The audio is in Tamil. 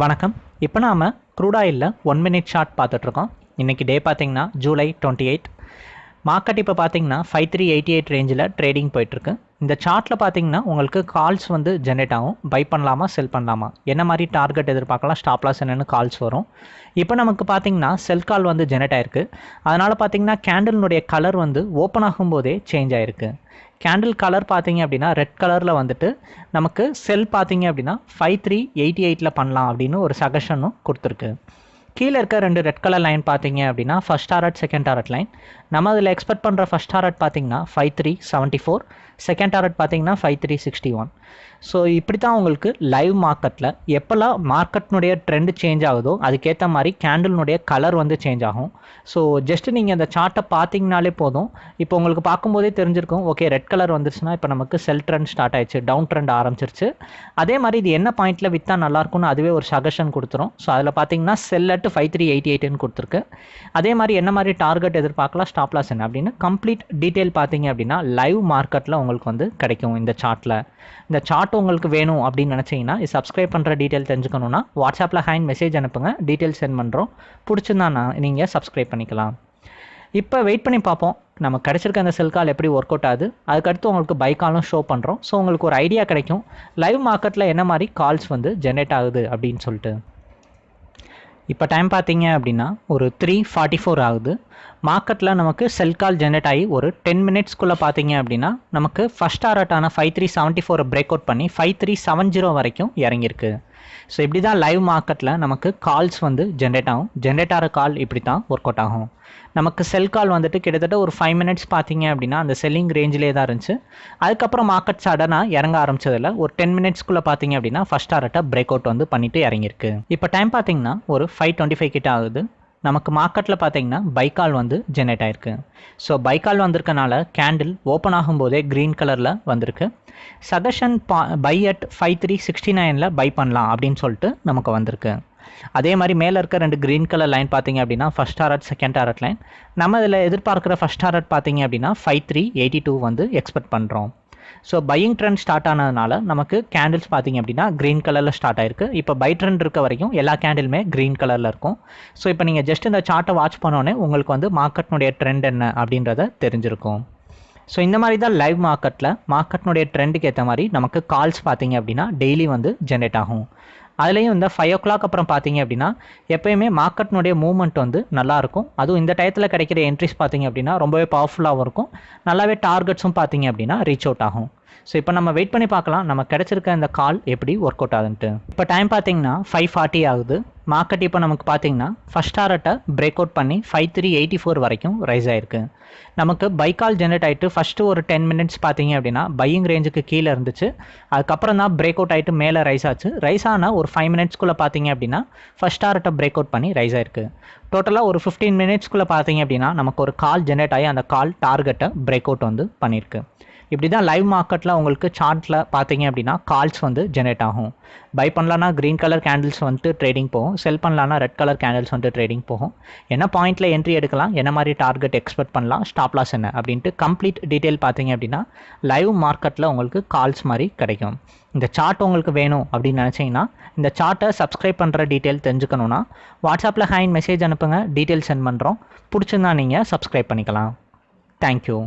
வணக்கம். இப்போ நாம் க்ரூட் ஒன் மினிட் ஷார்ட் பார்த்துட்ருக்கோம். இன்றைக்கி டே பார்த்திங்கன்னா ஜூலை டுவெண்ட்டி எயிட் மார்க்கெட் இப்போ பார்த்தீங்கன்னா ஃபைவ் த்ரீ எயிட்டி எயிட் ரேஞ்சில் ட்ரேடிங் போயிட்டுருக்கு இந்த சார்ட்டில் பார்த்தீங்கன்னா உங்களுக்கு கால்ஸ் வந்து ஜென்ரேட் ஆகும். பை பண்ணலாமா செல் பண்ணலாமா? என்ன மாதிரி டார்கெட் எதிர்பார்க்கலாம் ஸ்டாப் லாஸ் என்னென்னு கால்ஸ் வரும். இப்போ நமக்கு பார்த்தீங்கன்னா செல் கால் வந்து ஜென்ரேட் ஆயிருக்கு. அதனால் பார்த்தீங்கன்னா கேண்டிலினுடைய கலர் வந்து ஓப்பன் ஆகும்போதே சேஞ்ச் ஆயிருக்கு. கேண்டில் கலர் பார்த்தீங்க அப்படின்னா ரெட் கலரில் வந்துட்டு நமக்கு செல் பார்த்தீங்க அப்படின்னா ஃபைவ் த்ரீ எயிட்டி எயிட்டில் பண்ணலாம் அப்படின்னு ஒரு சஜஷனும் கொடுத்துருக்கு. கீழே இருக்க ரெண்டு ரெட் கலர் லைன் பார்த்தீங்க அப்படின்னா first target second target line நம்ம அதில் எக்ஸ்பெக்ட் பண்ணுற ஃபஸ்ட் டாரட் பார்த்தீங்கன்னா five three seventy four second target பார்த்தீங்கன்னா five three sixty one so இப்படி தான் உங்களுக்கு லைவ் மார்க்கெட்டில் எப்போல்லாம் மார்க்கெட்னுடைய ட்ரெண்ட் சேஞ்ச் ஆகுதோ அதுக்கேற்ற மாதிரி கேண்டில்னுடைய கலர் வந்து சேஞ்ச் ஆகும். ஸோ ஜஸ்ட்டு நீங்கள் அந்த சார்ட்டை பார்த்தீங்கனாலே போதும். இப்போ உங்களுக்கு பார்க்கும்போதே தெரிஞ்சிருக்கும் ஓகே ரெட் கலர் வந்துருச்சுன்னா இப்போ நமக்கு செல் ட்ரெண்ட் ஸ்டார்ட் ஆயிடுச்சு டவுன் ட்ரெண்ட் ஆரம்பிச்சிருச்சு. அதே மாதிரி இது என்ன பாயிண்ட்டில் விற்றா நல்லாயிருக்கும்னு அதுவே ஒரு சஜஷன் கொடுத்துரும். ஸோ அதில் பார்த்தீங்கன்னா sell at five three eighty எயிட்டுன்னு கொடுத்துருக்கு. அதே மாதிரி என்ன மாதிரி டார்கெட் எதிர்பார்க்கலாம் ஸ்டாப்லாஸ் என்ன அப்படின்னு கம்ப்ளீட் டீட்டெயில் பார்த்தீங்க அப்படின்னா லைவ் மார்க்கெட்டில் உங்களுக்கு வந்து கிடைக்கும் இந்த சார்ட்டில் இந்த சார்ட் உங்களுக்கு வேணும் அப்படின்னு நினச்சிங்கன்னா இது சப்ஸ்கிரைப் பண்ணுற டீட்டெயில் தெரிஞ்சுக்கணுன்னா வாட்ஸ்அப்பில் ஹேண்ட் மெசேஜ் அனுப்புங்க. டீட்டெயில் சென்ட் பண்ணுறோம் பிடிச்சிருந்தா நான் நீங்கள் சப்ஸ்கிரைப் பண்ணிக்கலாம். இப்போ வெயிட் பண்ணி பார்ப்போம். நம்ம கிடச்சிருக்க அந்த செல் கால் எப்படி ஒர்க் அவுட் ஆகுது. அதுக்கடுத்து உங்களுக்கு பை காலும் ஷோ பண்ணுறோம் ஸோ உங்களுக்கு ஒரு ஐடியா கிடைக்கும். லைவ் மார்க்கெட்டில் என்ன மாதிரி கால்ஸ் வந்து ஜென்ரேட் ஆகுது அப்படின்னு சொல்லிட்டு. இப்போ டைம் பார்த்தீங்க அப்படின்னா ஒரு த்ரீ ஃபார்ட்டி ஃபோர் ஆகுது மார்க்கெட்டில் நமக்கு செல் கால் ஜென்ரேட் ஆகி ஒரு டென் மினிட்ஸ்க்குள்ளே பார்த்தீங்க அப்படின்னா நமக்கு ஃபஸ்ட் டாரட்டான ஃபைவ் த்ரீ செவன்ட்டி ஃபோரை பிரேக் அவுட் பண்ணி ஃபைவ் த்ரீ செவன் ஜீரோ வரைக்கும் இறங்கியிருக்கு. ஸோ இப்படி தான் லைவ் மார்க்கெட்டில் நமக்கு கால்ஸ் வந்து ஜென்ரேட் ஆகும். ஜென்ரேட் ஆகிற கால் இப்படி தான் ஒர்க் அவுட் ஆகும். நமக்கு செல் கால் வந்துட்டு கிட்டத்தட்ட ஒரு ஃபைவ் மினிட்ஸ் பார்த்தீங்க அப்படின்னா அந்த செல்லிங் ரேஞ்சிலே தான் இருந்துச்சு. அதுக்கப்புறம் மார்க்கெட் சடனாக இறங்க ஆரம்பிச்சதில் ஒரு டென் மினிட்ஸ்க்குள்ளே பார்த்தீங்க அப்படின்னா ஃபஸ்ட் டாரட்டை பிரேக் அவுட் வந்து பண்ணிட்டு இறங்கியிருக்கு. இப்போ டைம் பார்த்தீங்கன்னா ஒரு ஃபைவ் டுவெண்ட்டி ஃபைவ் கிட்ட ஆகுது. நமக்கு மார்க்கெட்டில் பார்த்தீங்கன்னா பைக்கால் வந்து ஜென்ரேட் ஆயிருக்கு. ஸோ பைக்கால் வந்திருக்கனால கேண்டில் ஓப்பன் ஆகும்போதே க்ரீன் கலரில் வந்திருக்கு. சஜஷன் பா buy at five three sixty நைனில் பை பண்ணலாம் அப்படின்னு சொல்லிட்டு நமக்கு வந்திருக்கு. அதே மாதிரி மேலே இருக்க ரெண்டு க்ரீன் கலர் லைன் பார்த்தீங்க அப்படின்னா first target second target line நம்ம இதில் எதிர்பார்க்குற ஃபஸ்ட் டாரட் பார்த்தீங்க அப்படின்னா ஃபைவ் த்ரீ எயிட்டி டூ வந்து எக்ஸ்பெக்ட் பண்ணுறோம் ஸோ பையிங் ட்ரெண்ட் ஸ்டார்ட் ஆனதுனால நமக்கு கேண்டில்ஸ் பார்த்தீங்க அப்படின்னா க்ரீன் கலரில் ஸ்டார்ட் ஆயிருக்கு. இப்போ பை ட்ரெண்ட் இருக்க வரைக்கும் எல்லா கேண்டிலுமே க்ரீன் கலரில் இருக்கும். ஸோ இப்போ நீங்கள் ஜஸ்ட் இந்த சார்ட்டை வாட்ச் பண்ணோன்னே உங்களுக்கு வந்து மார்க்கெட்னுடைய ட்ரெண்ட் என்ன அப்படின்றத தெரிஞ்சிருக்கும். ஸோ இந்த மாதிரி தான் லைவ் மார்க்கெட்டில் மார்க்கெட்னுடைய ட்ரெண்டுக்கு ஏற்ற மாதிரி நமக்கு கால்ஸ் பார்த்தீங்க அப்படின்னா டெய்லி வந்து ஜென்ரேட் ஆகும். அதுலேயும் இந்த ஃபைவ் ஓ கிளாக் அப்புறம் பார்த்தீங்க அப்படின்னா எப்போயுமே மார்க்கெட்னுடைய மூவ்மெண்ட் வந்து நல்லாயிருக்கும். அதுவும் இந்த டயத்தில் கிடைக்கிற என்ட்ரிஸ் பார்த்தீங்க அப்படின்னா ரொம்பவே பவர்ஃபுல்லாகவும் இருக்கும். நல்லாவே டார்கெட்ஸும் பார்த்தீங்க அப்படின்னா ரீச் அவுட் ஆகும். ஸோ இப்போ நம்ம வெயிட் பண்ணி பார்க்கலாம். நம்ம கிடச்சிருக்க இந்த கால் எப்படி ஒர்க் அவுட் ஆகுதுன்ட்டு இப்போ டைம் பார்த்தீங்கன்னா ஃபைவ் ஃபார்ட்டி ஆகுது. மார்க்கெட் இப்போ நமக்கு பார்த்தீங்கன்னா ஃபஸ்ட் டாரட்டை பிரேக் அவுட் பண்ணி ஃபைவ் த்ரீ எயிட்டி ஃபோர் வரைக்கும் ரைஸ் ஆயிருக்கு. நமக்கு பை கால் ஜென்ரேட் ஆகிட்டு ஃபஸ்ட்டு ஒரு டென் மினிட்ஸ் பார்த்தீங்க அப்படின்னா பையிங் ரேஞ்சுக்கு கீழே இருந்துச்சு. அதுக்கப்புறம் தான் பிரேக் அவுட் ஆகிட்டு மேலே ரைஸ் ஆச்சு. ரைஸ் ஆனால் ஒரு ஃபைவ் மினிட்ஸ்க்குள்ளே பார்த்தீங்க அப்படின்னா ஃபஸ்ட் டாரட்டை பிரேக் அவுட் பண்ணி ரைஸ் ஆயிருக்கு. டோட்டலாக ஒரு ஃபிஃப்டீன் மினிட்ஸ்க்குள்ளே பார்த்தீங்க அப்படின்னா நமக்கு ஒரு கால் ஜென்ரேட் ஆகி அந்த கால் டார்கெட்டை பிரேக் அவுட் வந்து பண்ணியிருக்கு இப்படி தான் லைவ் மார்க்கெட்டில் உங்களுக்கு சார்ட்டில் பார்த்தீங்க அப்படின்னா கால்ஸ் வந்து ஜெனரேட் ஆகும். பை பண்ணலான்னா க்ரீன் கலர் கேண்டில்ஸ் வந்துட்டு ட்ரேடிங் போகும். செல் பண்ணலான்னா ரெட் கலர் கேண்டில்ஸ் வந்துட்டு ட்ரேடிங் போகும். என்ன பாயிண்ட்டில் என்ட்ரி எடுக்கலாம்? என்ன மாதிரி டார்கெட் எக்ஸ்பெக்ட் பண்ணலாம்? ஸ்டாப் லாஸ் என்ன? அப்படின்ட்டு கம்ப்ளீட் டீட்டெயில் பார்த்தீங்க அப்படின்னா லைவ் மார்க்கெட்டில் உங்களுக்கு கால்ஸ் மாதிரி கிடைக்கும். இந்த சார்ட் உங்களுக்கு வேணும் அப்படின்னு நினச்சிங்கன்னா இந்த சார்ட்டை சப்ஸ்கிரைப் பண்ணுற டீட்டெயில் தெரிஞ்சுக்கணுன்னா வாட்ஸ்அப்பில் ஹேண்ட் மெசேஜ் அனுப்புங்க. டீட்டெயில் சென்ட் பண்ணுறோம் பிடிச்சிருந்தா நீங்கள் சப்ஸ்கிரைப் பண்ணிக்கலாம். தேங்க்யூ